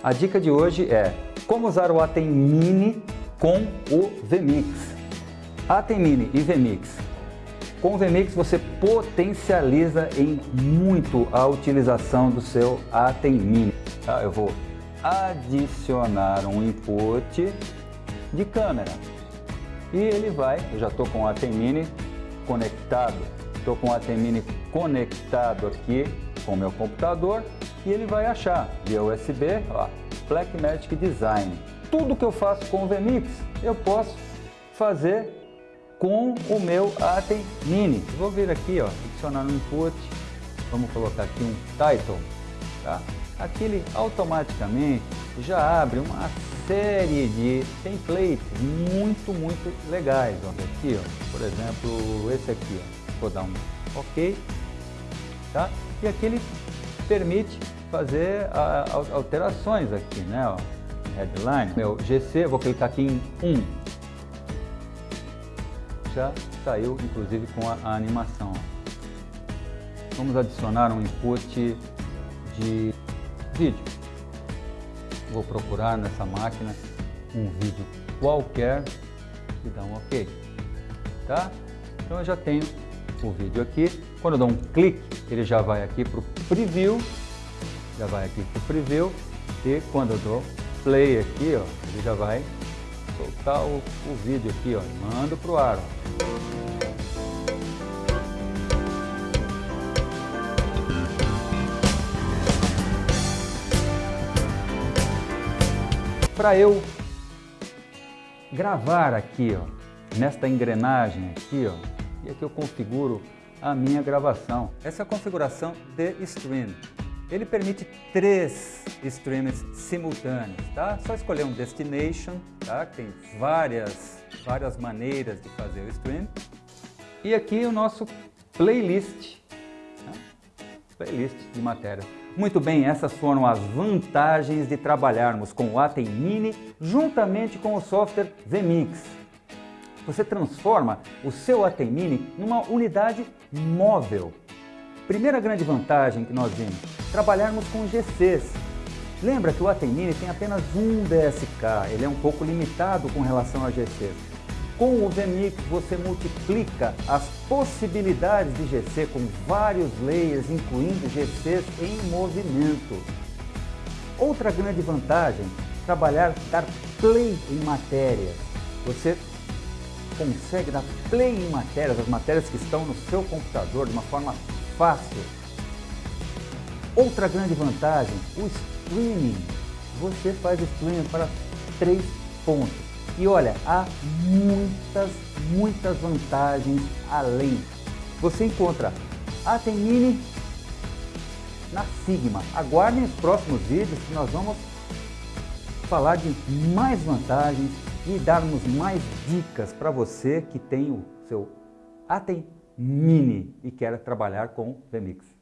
A dica de hoje é como usar o Atem Mini com o VMix. Atem Mini e VMix. Com o VMix você potencializa em muito a utilização do seu Atem Mini. Tá? Eu vou adicionar um input de câmera e ele vai, eu já estou com o Atem Mini conectado, estou com o Atem Mini conectado aqui com o meu computador e ele vai achar via USB, ó, Blackmagic Design. Tudo que eu faço com o VMix, eu posso fazer com o meu Atem Mini. Vou vir aqui, ó, adicionar um input, vamos colocar aqui um title, tá? Aqui ele automaticamente já abre uma série de templates muito, muito legais. Ó. Aqui, ó, por exemplo, esse aqui, ó. vou dar um OK, tá? E aqui ele permite fazer a, a, alterações aqui, né? Ó. Headline, meu GC, vou clicar aqui em 1. Já saiu, inclusive, com a, a animação. Vamos adicionar um input de vídeo. Vou procurar nessa máquina um vídeo qualquer e dar um OK. Tá? Então eu já tenho o vídeo aqui. Quando eu dou um clique, ele já vai aqui para o preview, já vai aqui para o preview e quando eu dou play aqui, ó, ele já vai soltar o, o vídeo aqui, ó, mando para o ar. Ó. Para eu gravar aqui, ó, nesta engrenagem aqui, ó, e aqui eu configuro a minha gravação. Essa é a configuração de stream. Ele permite três streams simultâneos, tá? Só escolher um destination, tá? Tem várias, várias maneiras de fazer o stream. E aqui o nosso playlist, né? playlist de matéria. Muito bem, essas foram as vantagens de trabalharmos com o Atem Mini juntamente com o software VMix. Você transforma o seu Atem Mini numa unidade móvel. Primeira grande vantagem que nós vimos, trabalharmos com GCs. Lembra que o Atem Mini tem apenas um DSK, ele é um pouco limitado com relação a GCs. Com o VMix você multiplica as possibilidades de GC com vários layers, incluindo GCs em movimento. Outra grande vantagem, trabalhar, dar play em matérias. Você consegue dar play em matérias, as matérias que estão no seu computador de uma forma fácil. Outra grande vantagem, o streaming. Você faz streaming para três pontos. E olha, há muitas, muitas vantagens além. Você encontra a Mini na Sigma. Aguardem os próximos vídeos que nós vamos falar de mais vantagens e darmos mais dicas para você que tem o seu Atem Mini e quer trabalhar com VMix.